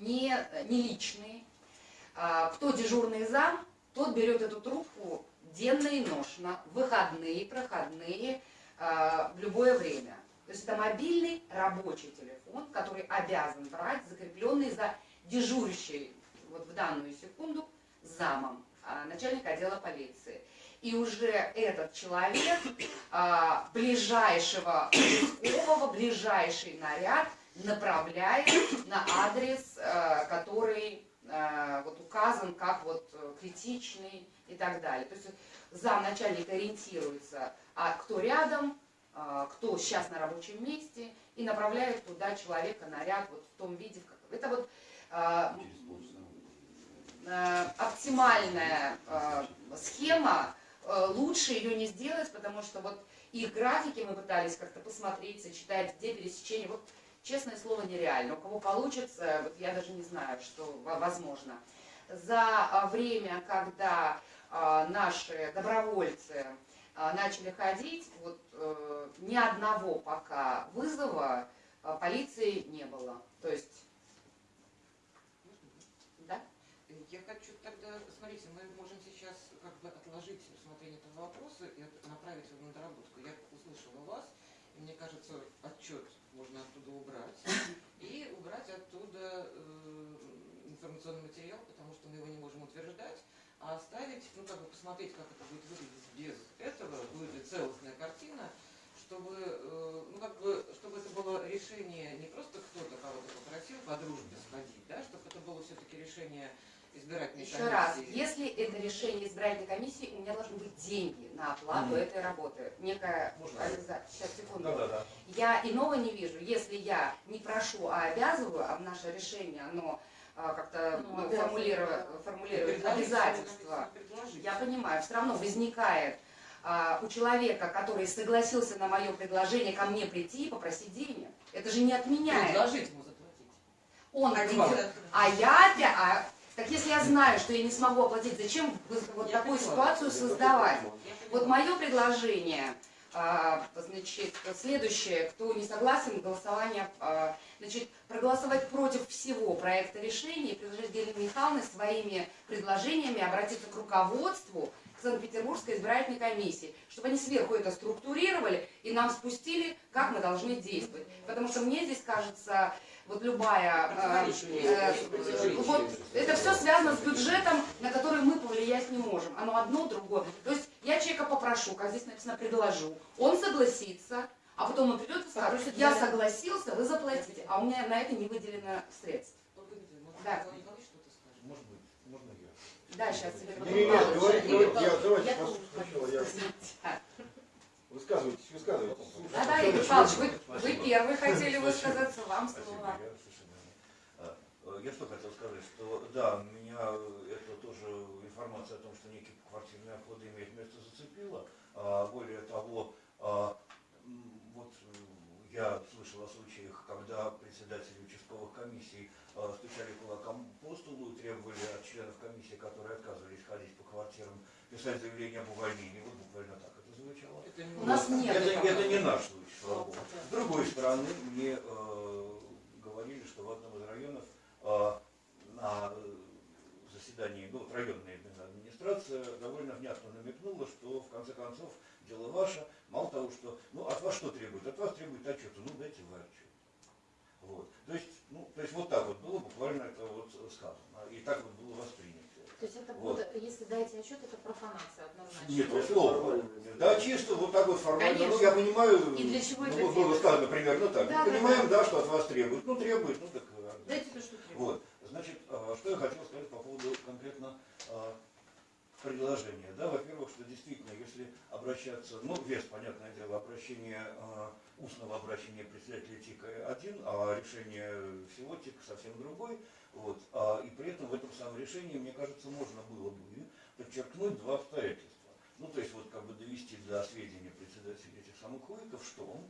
S1: не, не личные. А, Кто дежурный зам, тот берет эту трубку денно и ношно, выходные, проходные, а, в любое время. То есть это мобильный рабочий телефон, который обязан брать, закрепленный за дежурящей вот в данную секунду замом а, начальника отдела полиции. И уже этот человек ближайшего участкового, ближайший наряд направляет на адрес, который вот указан как вот э, критичный и так далее. То есть зам начальника ориентируется, а кто рядом, а, кто сейчас на рабочем месте, и направляет туда человека, наряд вот в том виде. в Это вот э, оптимальная э, схема, э, лучше ее не сделать, потому что вот их графики мы пытались как-то посмотреть, сочетать, где пересечение. Вот честное слово нереально. У кого получится, вот я даже не знаю, что во- возможно. За а, время, когда а, наши добровольцы а, начали ходить, вот э, ни одного пока вызова полиции не было. То есть, да?
S2: Я хочу тогда, смотрите, мы можем сейчас как бы отложить рассмотрение этого вопроса и направить его на доработку. Я услышала вас, и мне кажется, отчет можно оттуда убрать. И убрать оттуда э, информационный материал, потому что мы его не можем утверждать, а оставить, ну как бы посмотреть, как это будет выглядеть без этого, будет ли целостная картина, чтобы, э, ну как бы, чтобы это было решение не просто кто-то кого-то попросил по дружбе сходить, да, чтобы это было все-таки решение избирательной
S1: Еще раз,
S2: комиссии.
S1: если это решение избирательной комиссии, у меня должны быть деньги на оплату
S6: Мгм.
S1: этой работы. Некая
S6: Можно?
S1: организа- Сейчас, секунду.
S6: Да, да, да.
S1: Я иного не вижу. Если я не прошу, а обязываю, а в наше решение оно а, как-то
S4: Ну,
S1: ну, формулирует
S2: Предложить,
S1: обязательства. Я понимаю, все равно возникает а, у человека, который согласился на мое предложение ко мне прийти и попросить денег. Это же не отменяет.
S2: Предложить ему заплатить.
S1: Он
S2: А
S1: а я опять, а, так если я знаю, что я не смогу оплатить, зачем вот такую ситуацию создавать? Вот мое предложение, а, значит, следующее, кто не согласен, голосование, а, значит, проголосовать против всего проекта решения и предложить Галине Михайловне своими предложениями обратиться к руководству Санкт-Петербургской избирательной комиссии, чтобы они сверху это структурировали и нам спустили, как мы должны действовать. Потому что мне здесь кажется, вот любая... э, э, вот это все связано с бюджетом, на который мы повлиять не можем. Оно одно, другое. То есть Я человека попрошу, как здесь написано, предложу. Он согласится, а потом он придет и скажет, я согласился, вы заплатите, а у меня на это не выделено средств. Да.
S6: Может быть, можно я?
S1: Да, сейчас тебе потом
S7: Не, не, не, говорите, говорите, я- давайте
S1: я
S7: пос-
S1: тоже
S7: сначала
S1: хочу
S7: я-. Высказывайтесь, высказывайтесь.
S1: Да, да, Игорь Павлович, вы, вы первый хотели высказаться, вам слово.
S6: я э, что хотел сказать, что да, меня это тоже информация о том, что некие квартирные обходы имеют место зацепила. А, Более того, а, вот э, я слышал о случаях, когда председатели участковых комиссий а, стучали кулаком по столу и требовали от членов комиссии, которые отказывались ходить по квартирам, писать заявление об увольнении. Вот буквально так это звучало.
S2: Это не
S1: У нас нет
S6: Это,
S1: этого.
S6: это не наш случай, слава богу. С другой стороны, мне э, говорили, что в одном из районов э, на заседании, ну, вот районная администрация довольно внятно намекнула, что в конце концов дело ваше, мало того, что, ну, от вас что требует? От вас требует отчета, ну, дайте вы отчет. Вот. То есть, ну, то есть вот так вот было буквально это вот сказано, и так вот было воспринято.
S4: То есть это
S6: Вот.
S4: будет, если дайте отчет, это профанация однозначно.
S6: Нет, слово. Да, чисто вот так вот формально. Ну, я понимаю,
S1: И для чего
S6: ну,
S1: это
S6: было
S1: делать?
S6: сказано примерно так.
S1: Да,
S6: Мы
S1: да,
S6: понимаем, да, что от вас требуют. Ну, требуют, ну так. э,
S4: Дайте то, что требуется.
S6: Вот. Значит, э, что я хотел сказать по поводу конкретно э, предложения. Да, во-первых, что действительно, если обращаться, ну, вес, понятное дело, обращение, э, устного обращения председателя ТИКа один, а решение всего ТИКа совсем другой. Вот. А, и при этом в этом самом решении, мне кажется, можно было бы подчеркнуть два обстоятельства. Ну, то есть, вот как бы довести до сведения председателя этих самых УИКов, что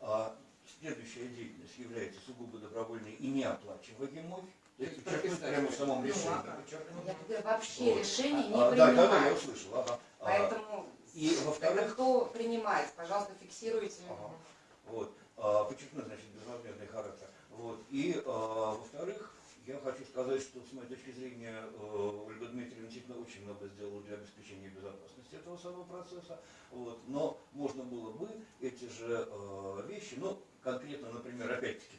S6: а, следующая деятельность является сугубо добровольной и неоплачиваемой. То есть подчеркнуть прямо в самом решении. подчеркнуть.
S1: Я говорю, вообще
S6: Вот.
S1: решение не
S6: А, да, да, да, я
S1: принимает.
S6: услышал. Ага. А,
S1: Поэтому
S6: и во-вторых,
S1: кто принимает, пожалуйста, фиксируйте.
S6: Ага. Вот. А, подчеркну, значит, безвозмездный характер. Вот. И, а, во-вторых, я хочу сказать, что с моей точки зрения э, Ольга Дмитриевна действительно очень много сделала для обеспечения безопасности этого самого процесса. Вот. Но можно было бы эти же э, вещи, ну, конкретно, например, опять-таки,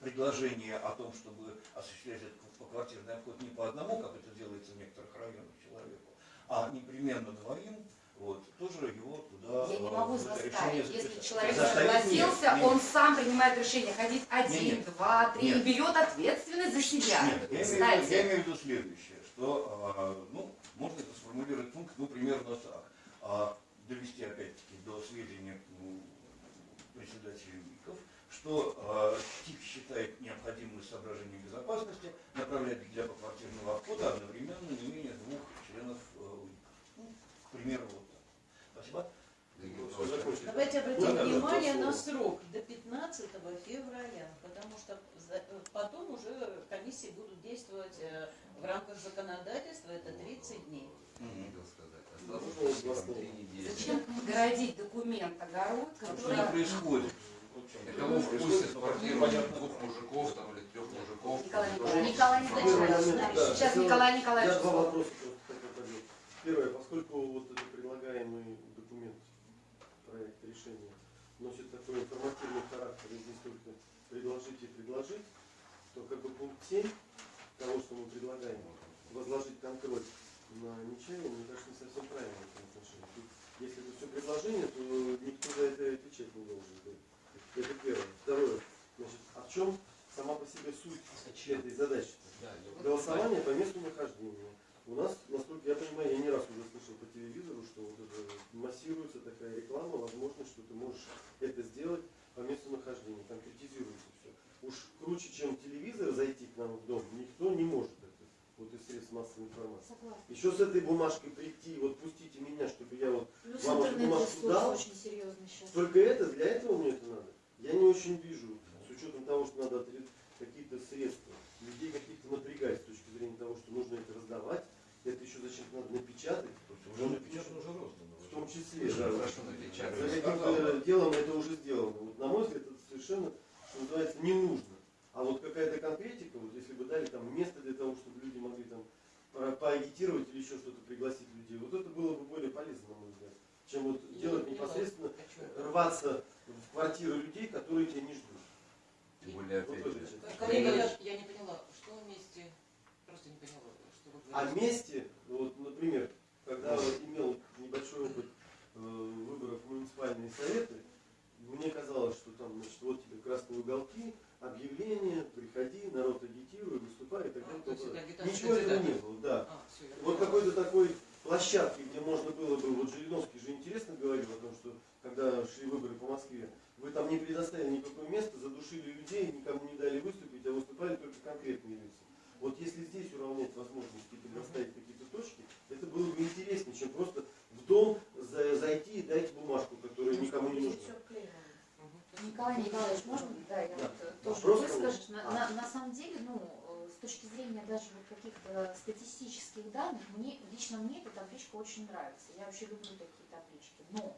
S6: предложение о том, чтобы осуществлять этот поквартирный обход не по одному, как это делается в некоторых районах человеку, а непременно двоим, вот, тоже его туда
S1: Я не
S6: э,
S1: могу заставить. Если человек согласился,
S6: нет, нет.
S1: он сам принимает решение ходить один,
S6: Не, не.
S1: два, три и
S6: Нет.
S1: берет ответственность за себя.
S6: Нет, я имею, в виду,
S1: Кстати,
S6: я имею в виду следующее, что, а, ну, можно это сформулировать пункт, ну, примерно так. А, довести, опять-таки, до сведения ну, председателей УИКов, что а, ТИК считает необходимым из соображений безопасности направлять для поквартирного обхода одновременно не менее двух членов э. Ну, к примеру, вот.
S8: Давайте обратим
S6: Да,
S8: внимание на срок до 15 февраля, потому что потом уже комиссии будут действовать э, в рамках законодательства, это 30 дней.
S3: Сказать.
S7: Ну,
S1: зачем городить документ огород,
S6: Что
S1: который...
S6: не происходит?
S3: Кого впустят в квартиру
S7: понятно.
S3: двух мужиков там, или трех мужиков?
S1: Николай Николаевич.
S4: Николай Николаевич,
S7: да.
S1: Сейчас Николай Николаевич
S7: Я два вопроса. Первое, поскольку вот предлагаемый документ, проект решения, носит такой информативный характер, и здесь только предложить и предложить, то как бы пункт 7 того, что мы предлагаем, возложить контроль на Нечаева, мне кажется, не совсем правильно в этом отношении. Тут, если это все предложение, то никто за это отвечать не должен быть. Это первое. Второе. Значит, а в чем сама по себе суть этой задачи? Голосование по месту нахождения. У нас, насколько я понимаю, я не раз уже слышал по телевизору, что вот это массируется такая реклама, возможность, что ты можешь это сделать по месту нахождения, конкретизируется все. Уж круче, чем телевизор зайти к нам в дом, никто не может это, вот из средств массовой информации.
S4: Согласна.
S7: Еще с этой бумажкой прийти, вот пустите меня, чтобы я вот
S4: Плюс
S7: Вам эту бумажку дал?
S4: очень серьезный сейчас.
S7: только это, для этого мне это надо. Я не очень вижу, с учетом того, что надо какие-то средства, людей каких-то напрягать с точки зрения того, что нужно это раздавать, это еще зачем-то надо напечатать,
S6: Уже напечатано, уже роздано.
S7: в том числе.
S3: Уже
S7: да. За каким-то делом это уже сделано. Вот, на мой взгляд, это совершенно, что называется, не нужно. А вот какая-то конкретика, вот если бы дали там место для того, чтобы люди могли там по поагитировать или еще что-то, пригласить людей. Вот это было бы более полезно, на мой взгляд, чем вот
S2: я
S7: делать
S2: не
S7: непосредственно,
S2: хочу.
S7: рваться в квартиру людей, которые тебя не ждут.
S3: Тем более, опять же.
S2: Коллега, я, я не поняла, что вместе, просто не поняла, что вы
S7: а
S2: говорите.
S7: А вместе, вот, например, когда да. имел небольшой опыт э, выборов в муниципальные советы, мне казалось, что там, значит, вот тебе красные уголки, предложения, приходи, народ агитируй, выступай и так далее. тому
S2: это
S7: Ничего этого не было, да.
S2: А,
S7: Вот какой-то такой площадки, где можно было бы, вот Жириновский же интересно говорил о том, что когда шли выборы по Москве, вы там не предоставили никакое место, задушили людей, никому не дали выступить, а выступали только конкретные лица. Вот если здесь уравнять возможности и предоставить какие-то точки, это было бы интереснее, чем просто в дом за- зайти и дать бумажку, которая никому не нужна.
S2: Мгм.
S9: Николай Николаевич, можно? Да, я
S7: Да.
S9: вот э, тоже
S7: Вопрос
S9: выскажусь.
S7: кого?
S9: На,
S7: А.
S9: на- на самом деле, ну, э, с точки зрения даже вот каких-то статистических данных, мне, лично мне эта табличка очень нравится. Я вообще люблю такие таблички. Но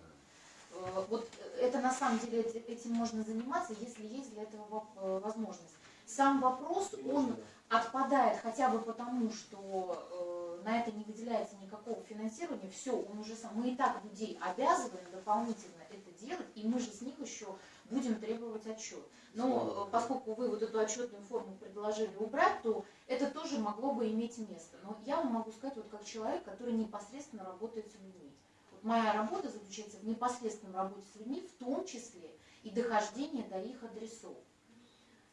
S9: э, вот это на самом деле эти- этим можно заниматься, если есть для этого э, возможность. Сам вопрос, он отпадает хотя бы потому, что э, на это не выделяется никакого финансирования, все, он уже сам, мы и так людей обязываем дополнительно это делать, и мы же с них еще будем требовать отчет. Но э, поскольку вы вот эту отчетную форму предложили убрать, то это тоже могло бы иметь место. Но я вам могу сказать, вот как человек, который непосредственно работает с людьми. Вот моя работа заключается в непосредственном работе с людьми, в том числе и дохождение до их адресов.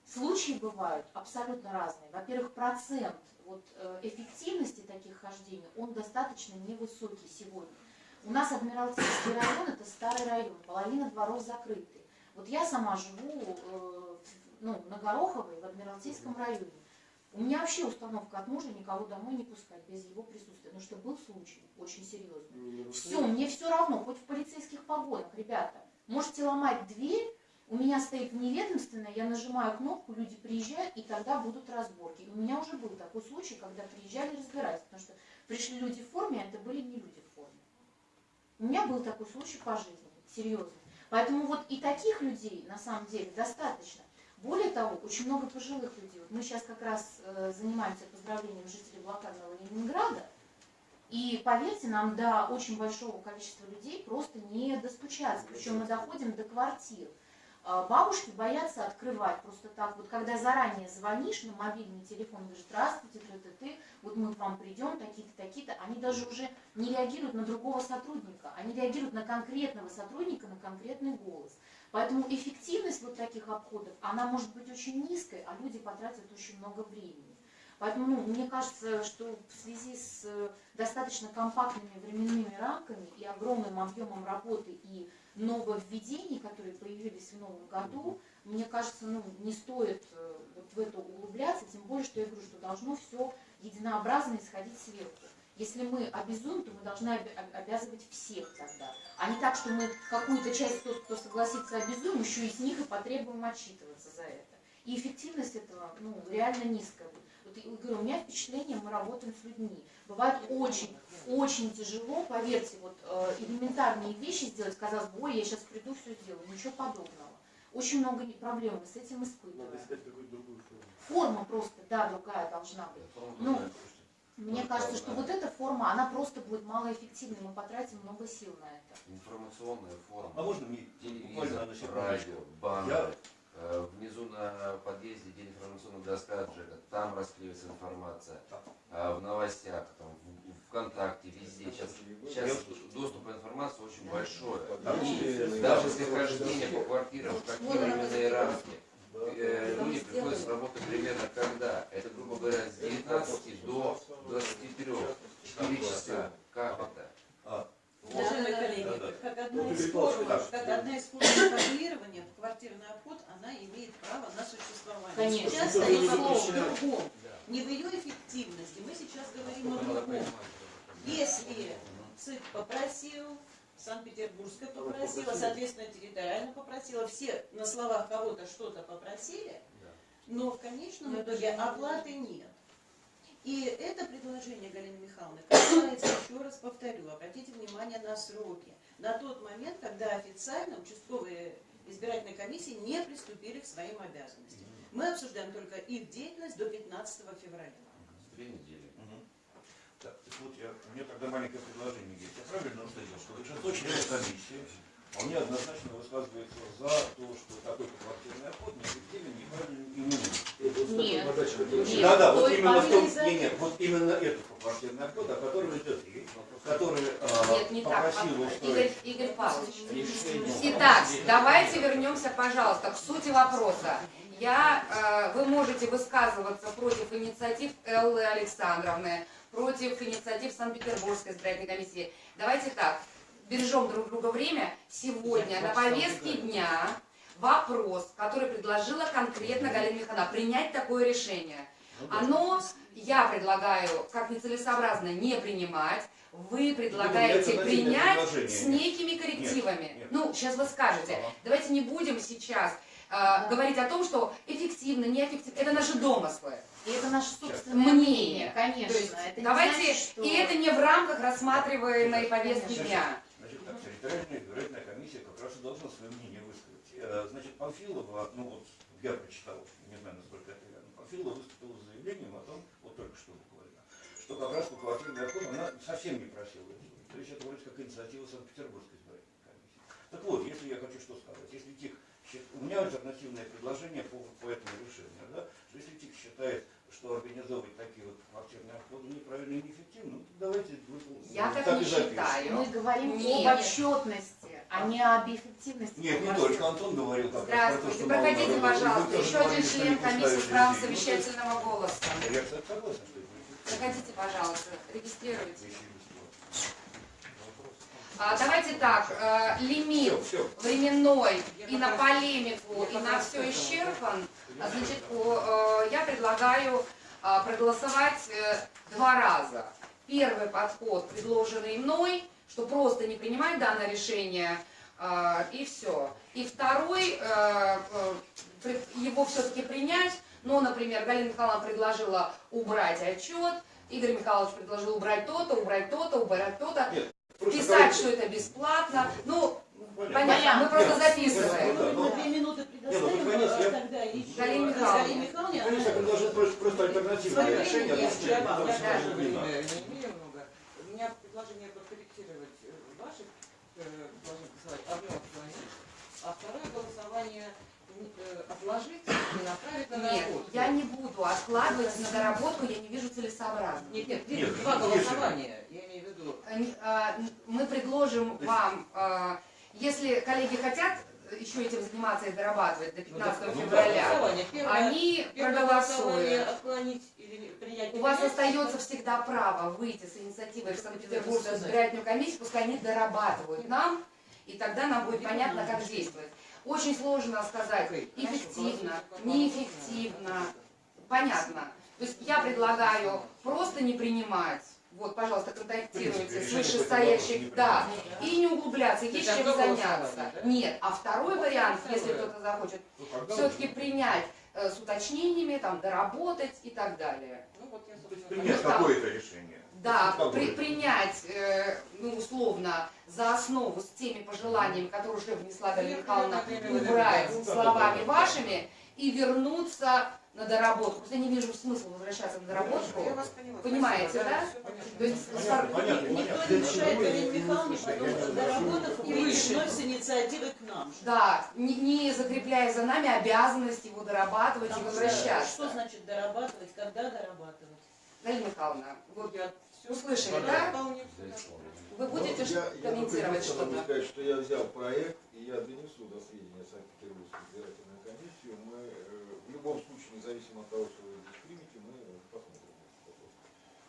S9: Случаи бывают абсолютно разные. Во-первых, процент вот, э, эффективности таких хождений, он достаточно невысокий сегодня. У нас Адмиралтейский район, это старый район, половина дворов закрыты. Вот я сама живу э, ну, на Гороховой, в Адмиралтейском районе. У меня вообще установка от мужа никого домой не пускать без его присутствия. Ну что был случай очень серьезный. Все, мне все равно, хоть в полицейских погонах, ребята. Можете ломать дверь, у меня стоит неведомственная, я нажимаю кнопку, люди приезжают, и тогда будут разборки. И у меня уже был такой случай, когда приезжали разбираться, потому что пришли люди в форме, а это были не люди в форме. У меня был такой случай по жизни, серьезно. Поэтому вот и таких людей на самом деле достаточно. Более того, очень много пожилых людей. Вот мы сейчас как раз э, занимаемся поздравлением жителей блокадного Ленинграда. И поверьте, нам до очень большого количества людей просто не достучаться. Причем мы доходим до квартир. А, Бабушки боятся открывать просто так. Вот когда заранее звонишь на мобильный телефон, говоришь, здравствуйте, ты, ты, ты, вот мы к вам придем, такие-то, такие-то, они даже уже не реагируют на другого сотрудника, они реагируют на конкретного сотрудника, на конкретный голос. Поэтому эффективность вот таких обходов, она может быть очень низкой, а люди потратят очень много времени. Поэтому ну, мне кажется, что в связи с э, достаточно компактными временными рамками и огромным объемом работы и нововведений, которые появились в новом году, мне кажется, ну, не стоит э, вот в это углубляться, тем более, что я говорю, что должно все единообразно исходить сверху. Если мы обязуем, то мы должны обязывать всех тогда. А не так, что мы какую-то часть, тот, кто согласится, обязуем, еще из них и потребуем отчитываться за это. И эффективность этого ну, реально низкая. будет. Говорю, у меня впечатление, мы работаем с людьми. Бывает очень, очень тяжело, поверьте, вот э, элементарные вещи сделать, казалось бы, ой, я сейчас приду, все сделаю. Ничего подобного. Очень много проблем мы с этим
S7: Надо
S9: испытываем.
S7: искать какую-то другую форму.
S9: Форма просто, да, другая должна быть. Ну, Мне кажется, что вот эта форма, она просто будет малоэффективной, мы потратим много сил на это.
S3: Информационная форма.
S6: А можно мне буквально
S3: Телевизор,
S6: на секундочку?
S3: радио,
S6: Я-.
S3: Э, Внизу на подъезде, где информационная доска от ЖЭКа, там расклеивается информация. А В новостях, там, в ВКонтакте, везде. Сейчас, сейчас доступ к информации очень большой. И даже если хождение по квартирам, в какие временные рамки, э, люди приходят с работы примерно когда? Это, грубо говоря, с 19 до 23. 4 часа. Как это?
S8: Уважаемые коллеги,
S6: Да-да.
S8: как одна
S7: Ну,
S8: из форм, как одна из форм регулирования, квартирный обход, она имеет право на существование.
S9: Конечно.
S8: Сейчас другом. Не в ее эффективности, мы сейчас говорим о другом. Если ЦИК попросил, Санкт-Петербургская попросила, соответственно, территориально попросила, все на словах кого-то что-то попросили, но в конечном
S4: Но это
S8: итоге оплаты нет. И это предложение Галины Михайловны касается, еще раз повторю, обратите внимание на сроки. На тот момент, когда официально участковые избирательные комиссии не приступили к своим обязанностям. Мы обсуждаем только их деятельность до 15 февраля.
S3: Две недели.
S6: Мгм. Так, так вот, я, у меня тогда маленькое предложение есть. Я правильно услышал, что большинство членов комиссии вполне однозначно высказывается за то, что такой квартирный обход неэффективен, неправильный и не нужен.
S9: Нет. Нет,
S6: Да, да, вот именно в том,
S9: есть
S6: не, нет, вот именно этот квартирный обход, о котором идет речь, который а,
S1: Нет, не так.
S6: попросил
S1: Игорь,
S6: устроить
S1: Игорь Павлович.
S3: Решение.
S1: Итак, давайте вернемся, пожалуйста, к сути вопроса. Я, э, вы можете высказываться против инициатив Эллы Александровны, против инициатив Санкт-Петербургской избирательной комиссии. Давайте так, бережем друг друга время. Сегодня на повестке дня вопрос, который предложила конкретно Галина Михайловна, принять такое решение. Оно, я предлагаю, как нецелесообразно не принимать, вы предлагаете
S6: это
S1: принять с некими коррективами.
S6: Нет, нет.
S1: Ну, сейчас вы скажете.
S6: Ага.
S1: Давайте не будем сейчас э, говорить о том, что эффективно, неэффективно. Это наши домыслы.
S9: И это наше собственное
S1: Мнение.
S9: мнение, конечно.
S1: То есть
S9: это
S1: давайте,
S9: значит, что...
S1: и это не в рамках рассматриваемой повестки
S6: Конечно.
S1: дня.
S6: Территориальная избирательная комиссия как раз и должна свое мнение высказать. Э, Значит, Памфилова, ну вот, я прочитал, не знаю, насколько это верно, Памфилова выступила с заявлением о том, вот только что буквально, что как раз по квартирный обход она совсем не просила. То есть это вроде как инициатива Санкт-Петербургской избирательной комиссии. Так вот, если я хочу что сказать, если ТИК, у меня альтернативное предложение по, по этому решению, да, что если ТИК считает, что организовывать такие вот квартирные обходы неправильно и неэффективно, ну, давайте вы-
S1: Я так
S6: и
S1: не считаю.
S9: Мы говорим
S1: Нет.
S9: об отчетности, а не об эффективности.
S6: Нет, не только. Антон говорил как раз про то,
S1: Здравствуйте.
S6: что
S1: Проходите, пожалуйста. Еще один член комиссии
S6: есть,
S1: совещательного голоса.
S6: Я, кстати, согласен, что это.
S1: Проходите, пожалуйста. Регистрируйте. А, давайте так, э, лимит
S6: Всё, всё.
S1: временной и на полемику, и на все исчерпан. А, Значит, э, я предлагаю а, проголосовать э, два раза. Первый подход, предложенный мной, что просто не принимать данное решение, а, и все. И второй, э, его все-таки принять, но, например, Галина Михайловна предложила убрать отчет, Игорь Михайлович предложил убрать то-то, убрать то-то, убрать то-то, писать, что это бесплатно. Ну,
S6: Ну,
S1: понятно, мы просто записываем.
S6: Да,
S8: Ну,
S6: но-
S8: две минуты
S6: Не, ну, под конец
S8: а
S6: я-
S1: Галине Михайловне.
S6: Конечно, предложил просто, просто альтернативное решение.
S2: У меня предложение подкорректировать э, ваши э, должны голосовать. Одно отклонить, а второе голосование э, отложить и направить на
S1: Нет,
S2: доработку.
S1: я не буду откладывать на доработку, я не вижу целесообразно.
S2: Нет, нет,
S6: Нет,
S2: два голосования, я имею в виду.
S1: Мы предложим вам, а, если коллеги хотят еще этим заниматься и дорабатывать до
S2: Ну,
S1: 15
S2: да, ну,
S1: февраля.
S2: Первое-
S1: они
S2: первое
S1: проголосуют. У вас остается всегда право выйти с инициативой в Санкт-Петербургскую избирательную комиссию, пускай они дорабатывают нам, и тогда нам будет понятно, как действовать. Очень сложно сказать, эффективно, неэффективно. Понятно. То есть я предлагаю просто не принимать. Вот, пожалуйста, контактируйте с вышестоящих, да, и не углубляться, есть чем заняться. Нет, а второй вариант, если кто-то захочет,
S6: Ну,
S1: все-таки принять э, с уточнениями, там, доработать и так далее.
S2: Ну, вот я,
S6: принять
S1: Ну,
S6: какое-то решение.
S1: Да, при- принять, э, ну, условно, за основу с теми пожеланиями, которые уже внесла Галина Михайловна, убрать
S6: Ну,
S1: словами вашими и вернуться на доработку. Я не вижу смысла возвращаться на доработку.
S2: Я вас поняла.
S1: Понимаете, да? То есть
S6: Понятно,
S8: Никто
S6: понятно.
S8: не мешает Галине Михайловне
S6: Слушай,
S8: потом,
S6: я-
S8: доработав,
S6: я-
S8: выйти вновь с инициативой к нам же.
S1: Да, не, не закрепляя за нами обязанность его дорабатывать и
S8: Потому что
S1: возвращаться.
S8: Что значит дорабатывать, когда дорабатывать?
S1: Галина Михайловна, вот
S2: Я
S1: услышали, да? Вы будете
S10: Ну,
S1: ш-
S10: я, я
S1: комментировать что-то?
S10: сказать, что я взял проект, и я донесу до сведения Санкт-Петербургскую избирательную комиссию. Мы э, в любом случае, независимо от того, что вы здесь примете, мы э, посмотрим на этот вопрос.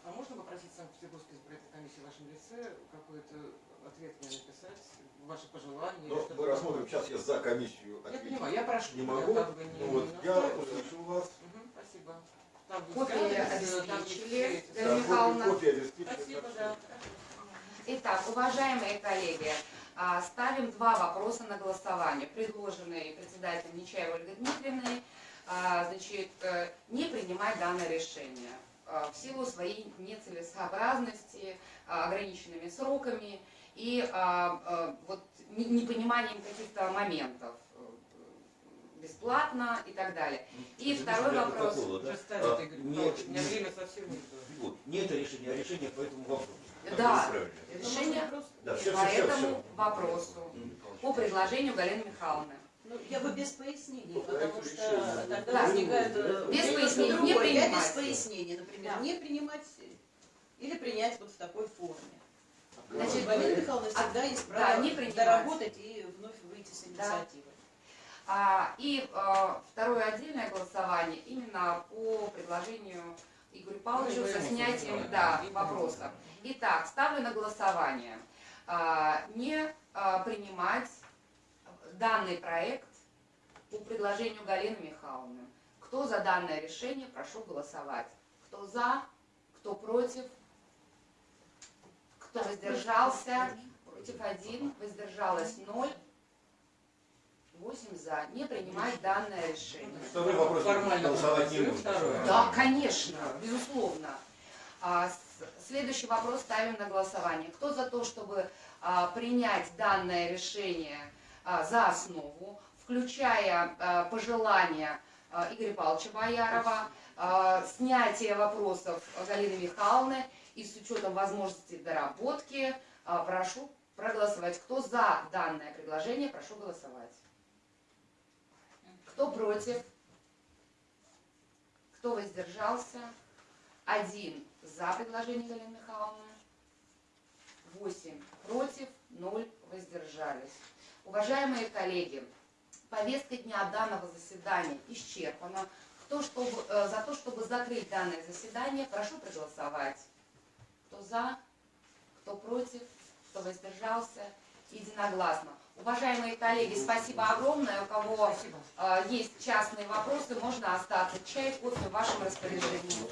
S2: А можно попросить Санкт-Петербургской избирательной комиссии в вашем лице какой-то ответ мне написать, ваши пожелания? что-то
S10: мы рассмотрим, сейчас я за комиссию
S2: Я
S10: отвечу.
S2: понимаю, я прошу.
S10: Не
S2: я
S10: могу.
S2: как бы не-
S10: Ну вот,
S2: не
S10: я услышал вас.
S2: Мгм, Спасибо. Там есть
S1: обеспечили.
S10: Да,
S1: Михайловна.
S10: копия, копия
S2: Спасибо, да.
S1: Итак, уважаемые коллеги, а, ставим два вопроса на голосование, предложенные председателем Нечаевой Ольгой Дмитриевной, значит, э, не принимать данное решение а, в силу своей нецелесообразности, а, ограниченными сроками и а, а, вот не- непониманием каких-то моментов э, бесплатно и так далее. И
S6: Это
S1: второй вопрос.
S6: протокола, да? А,
S2: Игорь
S6: не-
S2: время совсем.
S6: Вот, не это решение, а решение по этому вопросу.
S1: Да. Решение
S6: Да,
S1: по
S6: все, все, все,
S1: этому вопросу по предложению Галины Михайловны.
S8: Ну, я бы без пояснений,
S10: Ну,
S8: потому что тогда
S1: Да.
S8: возникает... э,
S1: Без
S8: немножко
S1: пояснений, не
S8: другое. Я без
S1: принимать.
S8: пояснений, например,
S1: Да.
S8: не принимать или принять вот в такой форме.
S1: Значит,
S8: Галина Михайловна
S1: а-
S8: всегда есть
S1: да,
S8: право
S1: принимать.
S8: доработать и вновь выйти с
S1: Да.
S8: инициативой.
S1: А, и а, второе отдельное голосование именно по предложению Игоря Павловича со снятием да, вопросов. Итак, ставлю на голосование а, не а, принимать данный проект по предложению Галины Михайловны. Кто за данное решение, прошу голосовать. Кто за, кто против, кто воздержался, против один, воздержалось ноль. Восемь за. Не принимать данное решение.
S6: Второй вопрос.
S2: Формально
S6: голосовать не нужно.
S1: Да, конечно, безусловно. А, Следующий вопрос ставим на голосование. Кто за то, чтобы а, принять данное решение за основу, включая а, пожелания а, Игоря Павловича Боярова, а, снятие вопросов Галины Михайловны и с учетом возможности доработки, а, прошу проголосовать. Кто за данное предложение, прошу голосовать. Кто против? Кто воздержался? Один за предложение Галины Михайловны, восемь против, ноль воздержались. Уважаемые коллеги, повестка дня данного заседания исчерпана. Кто чтобы, э, за то, чтобы закрыть данное заседание, прошу проголосовать. Кто за, кто против, кто воздержался, единогласно. Уважаемые коллеги, спасибо огромное. У кого э, есть частные вопросы, можно остаться. Чай, кофе в вашем распоряжении.